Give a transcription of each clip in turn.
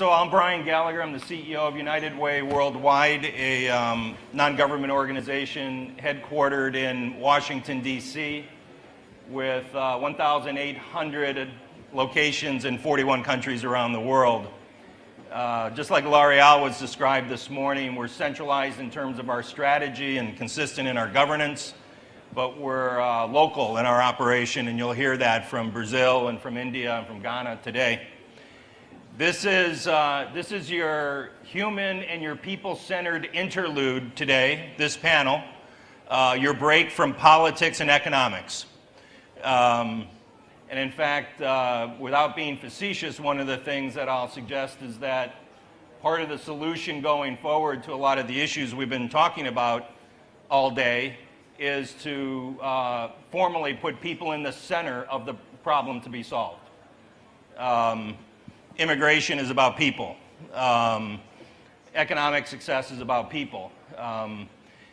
All, I'm Brian Gallagher. I'm the CEO of United Way Worldwide, a um, non-government organization headquartered in Washington, D.C., with uh, 1,800 locations in 41 countries around the world. Uh, just like L'Oreal was described this morning, we're centralized in terms of our strategy and consistent in our governance, but we're uh, local in our operation, and you'll hear that from Brazil and from India and from Ghana today. This is, uh, this is your human and your people-centered interlude today, this panel, uh, your break from politics and economics. Um, and in fact, uh, without being facetious, one of the things that I'll suggest is that part of the solution going forward to a lot of the issues we've been talking about all day is to uh, formally put people in the center of the problem to be solved. Um, immigration is about people. Um, economic success is about people. Um,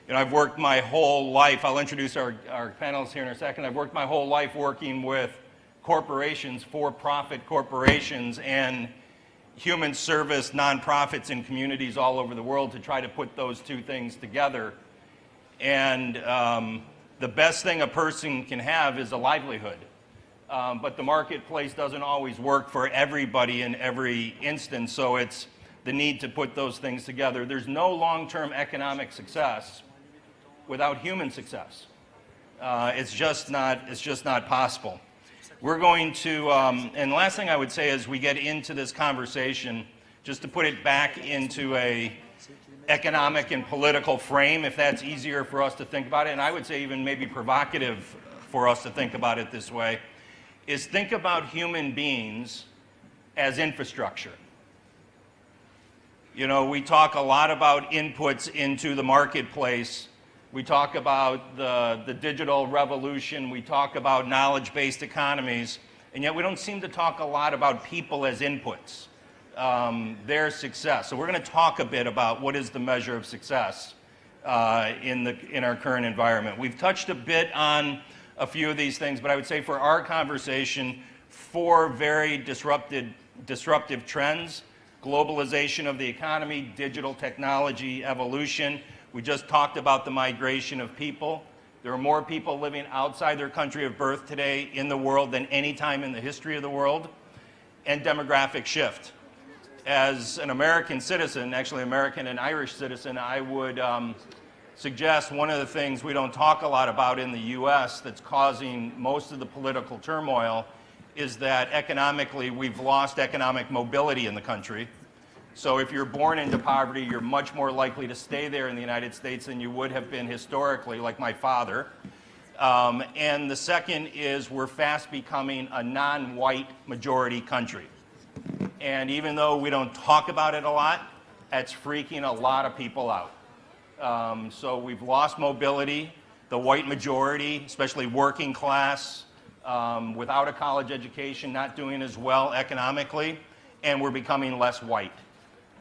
you know, I've worked my whole life, I'll introduce our, our panelists here in a second, I've worked my whole life working with corporations, for-profit corporations, and human service nonprofits in communities all over the world to try to put those two things together. And um, the best thing a person can have is a livelihood um, but the marketplace doesn't always work for everybody in every instance, so it's the need to put those things together. There's no long-term economic success without human success. Uh, it's just not, it's just not possible. We're going to, um, and last thing I would say is we get into this conversation, just to put it back into a economic and political frame, if that's easier for us to think about it, and I would say even maybe provocative for us to think about it this way is think about human beings as infrastructure. You know, we talk a lot about inputs into the marketplace. We talk about the, the digital revolution. We talk about knowledge-based economies. And yet we don't seem to talk a lot about people as inputs, um, their success. So we're going to talk a bit about what is the measure of success uh, in, the, in our current environment. We've touched a bit on a few of these things, but I would say for our conversation, four very disrupted, disruptive trends, globalization of the economy, digital technology, evolution. We just talked about the migration of people. There are more people living outside their country of birth today in the world than any time in the history of the world. And demographic shift. As an American citizen, actually American and Irish citizen, I would um, suggest one of the things we don't talk a lot about in the U.S. that's causing most of the political turmoil is that economically we've lost economic mobility in the country. So if you're born into poverty, you're much more likely to stay there in the United States than you would have been historically, like my father. Um, and the second is we're fast becoming a non-white majority country. And even though we don't talk about it a lot, that's freaking a lot of people out. Um, so we've lost mobility. The white majority, especially working class, um, without a college education, not doing as well economically, and we're becoming less white.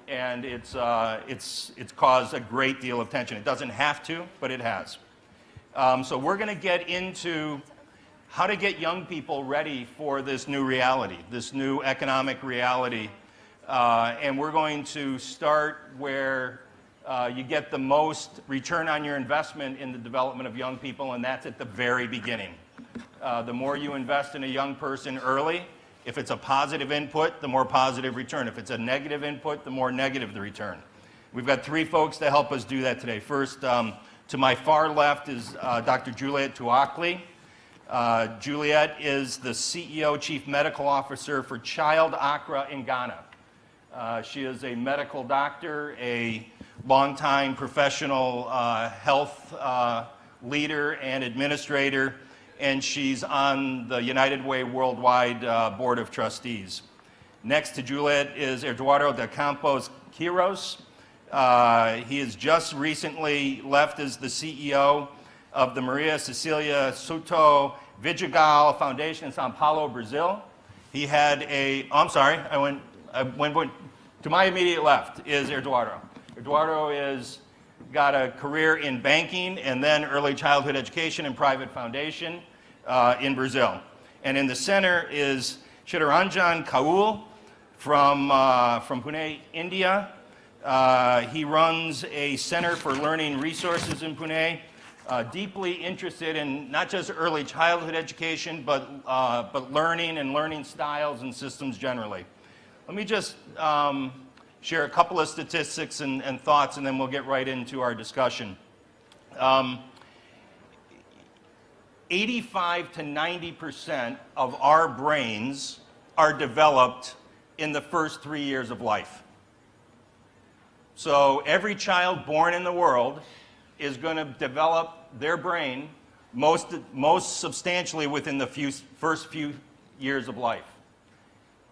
And it's, uh, it's, it's caused a great deal of tension. It doesn't have to, but it has. Um, so we're going to get into how to get young people ready for this new reality, this new economic reality. Uh, and we're going to start where uh, you get the most return on your investment in the development of young people, and that's at the very beginning. Uh, the more you invest in a young person early, if it's a positive input, the more positive return. If it's a negative input, the more negative the return. We've got three folks to help us do that today. First, um, to my far left is uh, Dr. Juliet Tuakli. Uh, Juliet is the CEO, Chief Medical Officer for Child Accra in Ghana. Uh, she is a medical doctor, a longtime professional uh, health uh, leader and administrator, and she's on the United Way Worldwide uh, Board of Trustees. Next to Juliet is Eduardo de Campos Queiroz. Uh, he has just recently left as the CEO of the Maria Cecilia Souto Vidigal Foundation in Sao Paulo, Brazil. He had a, oh, I'm sorry, I went, I went, went to my immediate left is Eduardo. Eduardo has got a career in banking and then early childhood education and private foundation uh, in Brazil. And in the center is Chittaranjan Kaul from, uh, from Pune, India. Uh, he runs a center for learning resources in Pune, uh, deeply interested in not just early childhood education, but, uh, but learning and learning styles and systems generally. Let me just um, share a couple of statistics and, and, thoughts, and then we'll get right into our discussion. Um, 85 to 90 percent of our brains are developed in the first three years of life. So every child born in the world is going to develop their brain most, most substantially within the few, first few years of life.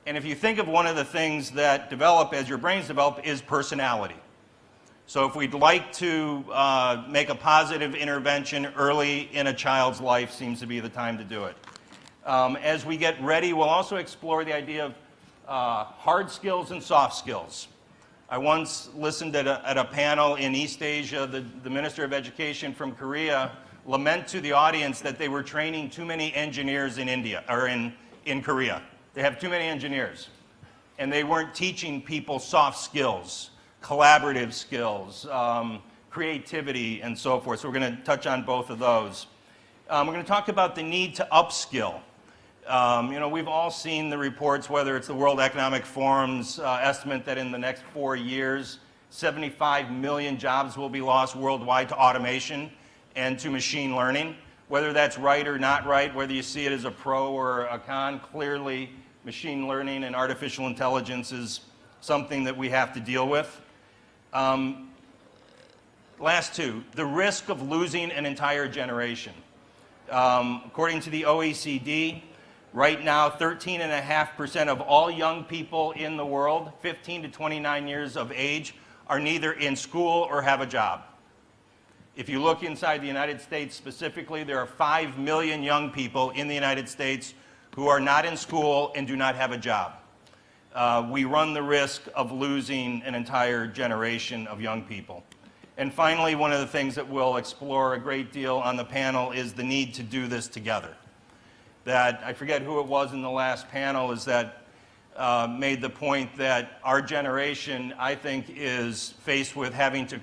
And if you think of one of the things that develop as your brains develop is personality. So if we'd like to uh, make a positive intervention early in a child's life seems to be the time to do it. Um, as we get ready, we'll also explore the idea of uh, hard skills and soft skills. I once listened at a, at a panel in East Asia, the, the Minister of Education from Korea lament to the audience that they were training too many engineers in India, or in, in Korea. They have too many engineers. And they weren't teaching people soft skills, collaborative skills, um, creativity, and so forth. So we're going to touch on both of those. Um, we're going to talk about the need to upskill. Um, you know, we've all seen the reports, whether it's the World Economic Forum's uh, estimate that in the next four years, 75 million jobs will be lost worldwide to automation and to machine learning. Whether that's right or not right, whether you see it as a pro or a con, clearly machine learning and artificial intelligence is something that we have to deal with. Um, last two, the risk of losing an entire generation. Um, according to the OECD, Right now, 13.5% of all young people in the world, 15 to 29 years of age, are neither in school or have a job. If you look inside the United States specifically, there are 5 million young people in the United States who are not in school and do not have a job. Uh, we run the risk of losing an entire generation of young people. And finally, one of the things that we'll explore a great deal on the panel is the need to do this together that I forget who it was in the last panel is that uh, made the point that our generation, I think, is faced with having to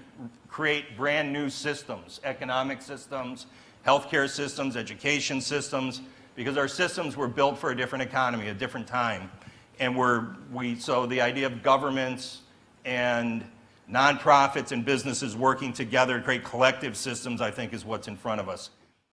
create brand new systems, economic systems, healthcare systems, education systems, because our systems were built for a different economy, a different time. And we're, we, so the idea of governments and nonprofits and businesses working together to create collective systems, I think, is what's in front of us.